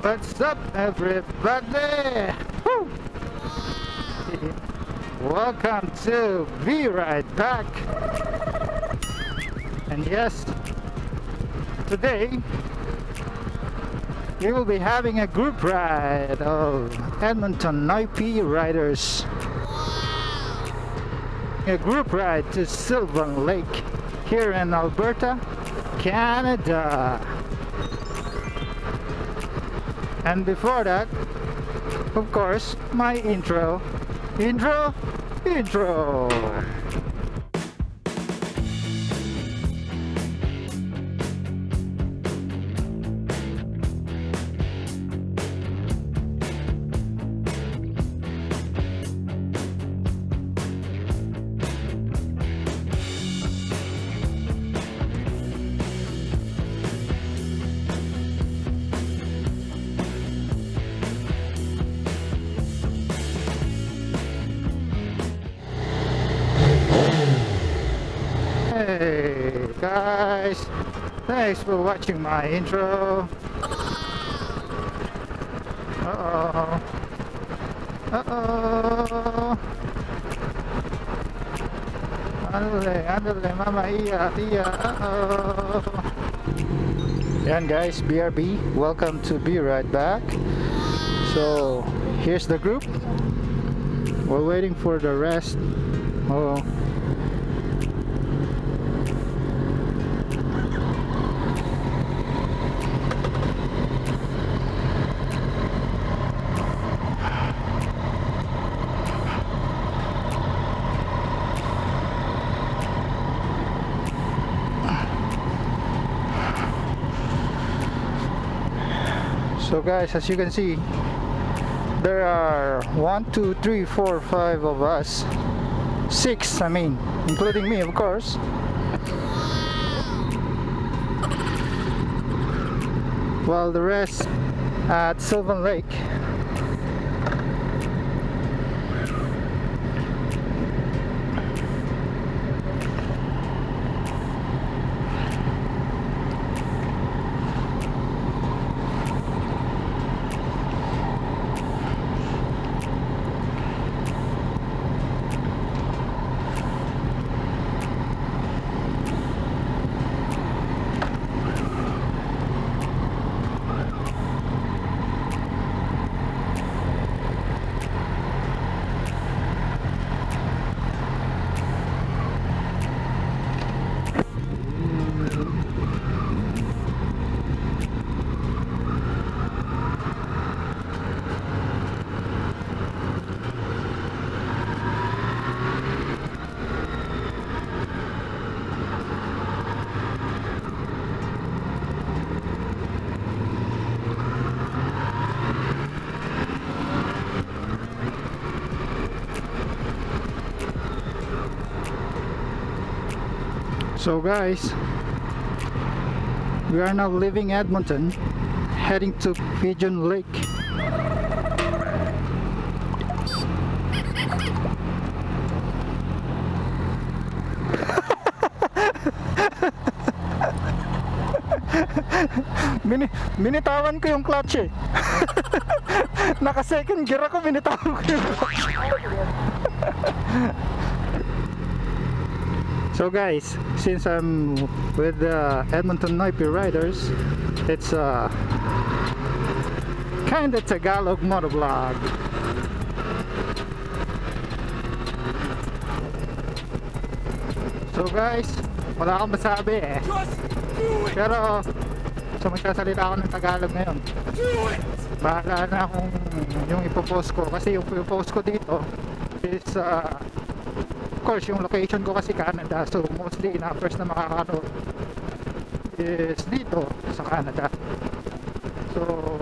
What's up, everybody? Welcome to Be Right Back. And yes, today we will be having a group ride of Edmonton Noipi riders. A group ride to Sylvan Lake here in Alberta, Canada. And before that, of course, my intro. Intro, intro. Hey guys, thanks for watching my intro. Uh oh. Uh oh. Andale, andale, mama iya, iya, uh oh. Guys, BRB, welcome to Be Right Back. So, here's the group. We're waiting for the rest. Oh. So guys, as you can see, there are one, two, three, four, five of us. Six, I mean, including me, of course. While the rest at Sylvan Lake. So guys, we are now leaving Edmonton, heading to Pigeon Lake. Mini, binitawan ko yung clutch eh. Naka second gear ako, binitawan ko yung clutch. So guys, since I'm with the Edmonton Noipi Riders, it's a kind of Tagalog motovlog. So guys, wala akong masabi eh. Pero, so magsasalita ako ng Tagalog ngayon. Bahala na kung yung ipopost ko. Kasi yung ipopost ko dito is uh, course yung location ko kasi Canada so mostly first na makakano is dito sa Canada. So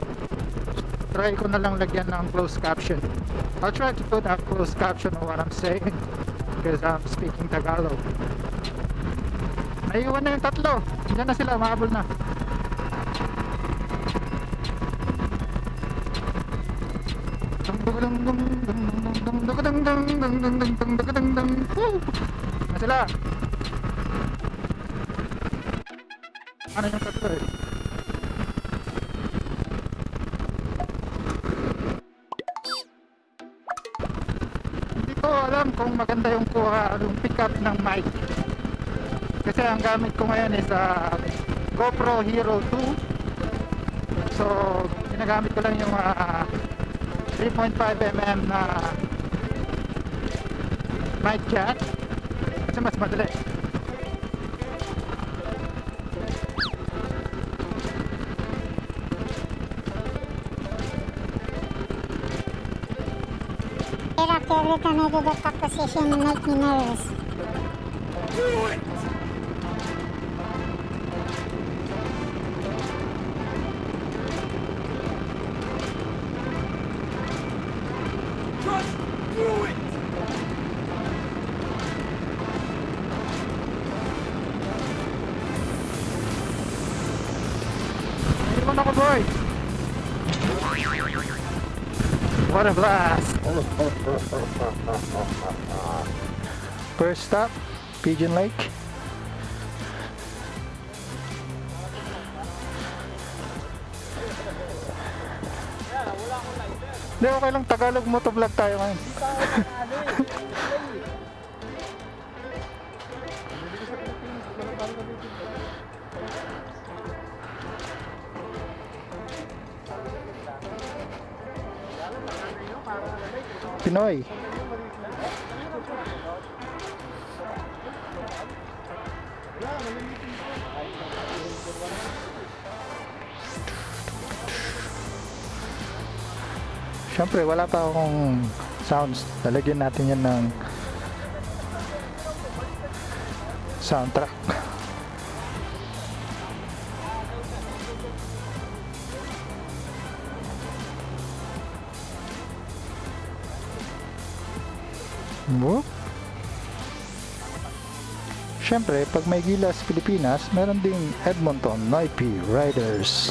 try ko na lang lagyan ng closed caption. I'll try to put a closed caption on what I'm saying because I'm speaking Tagalog. Naiwan na yung tatlo. Dyan na sila mahabol na na sila? Ano yung tatlo eh? Hindi ko alam kung maganda yung kuha yung pick up ng mic kasi ang gamit ko ngayon is uh, GoPro Hero 2 so ginagamit ko lang yung ah, uh, 3.5mm na uh, my cat. It's much better. After every time I do the position it makes me nervous. Do it. 18 first stop Pigeon Lake Hindi, okay lang. Tagalog motovlog tayo ngayon. Pinoy. Siyempre, wala pa akong sounds. Lalagyan natin yan ng soundtrack. Whoop. Siyempre, pag may Gilas Pilipinas, meron ding Edmonton Noipi Riders.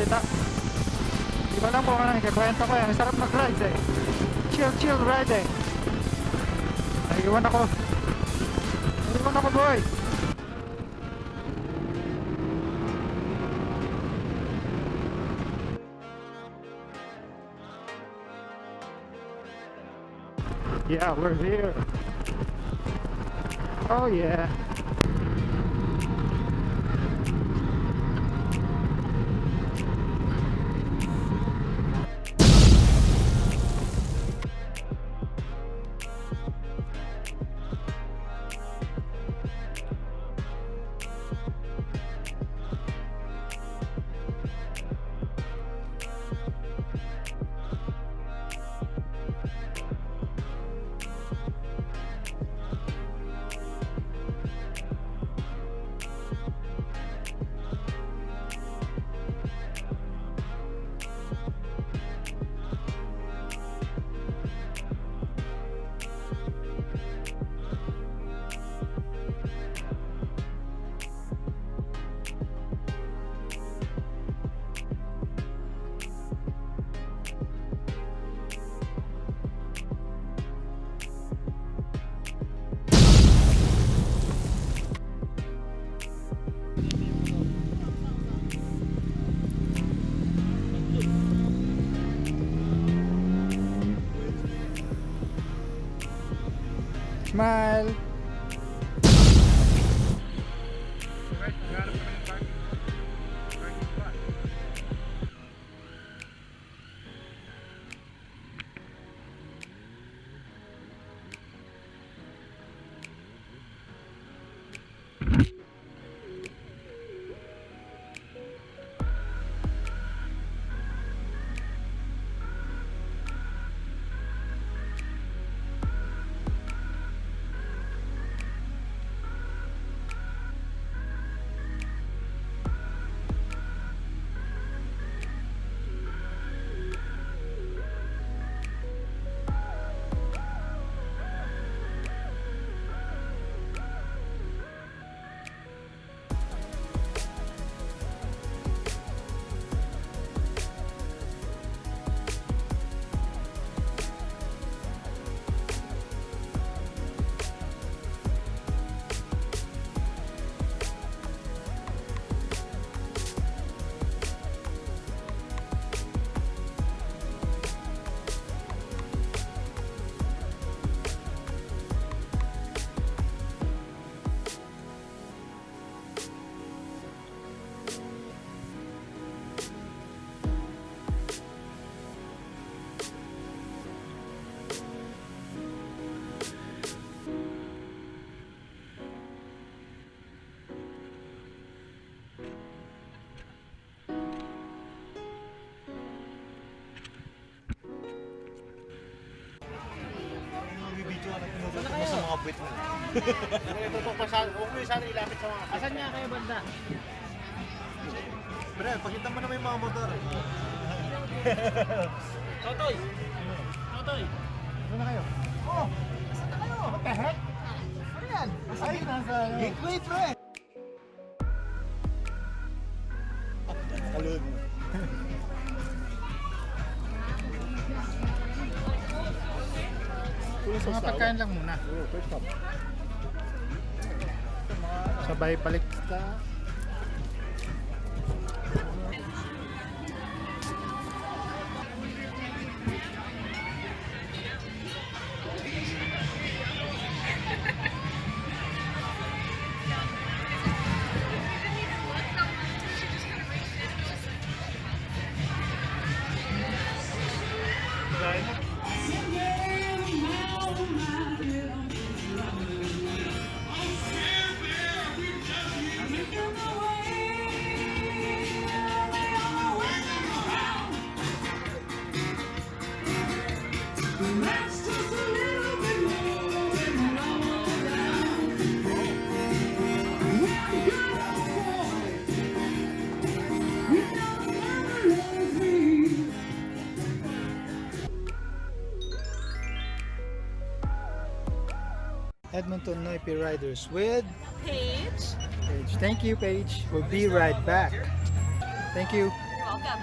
makapagsalita. Di ba lang po ko yan. Sarap mag-ride eh. Chill, chill ride eh. Ako. Ako boy. Yeah, we're here. Oh yeah. Smile! Ito to pa sa, huwag mo yung sana ilapit sa mga. Asan niya kayo banda? Pre, pakita mo naman yung mga motor. Totoy! Totoy! Ano na kayo? Oh! Saan na kayo? What the heck? Ano yan? Ay, nasa... Gateway, pre! Kalun. Mga pagkain lang muna. Sabay balik Edmonton Noipi Riders with Paige. Paige. Thank you, Paige. We'll be right back. Thank you. You're Welcome.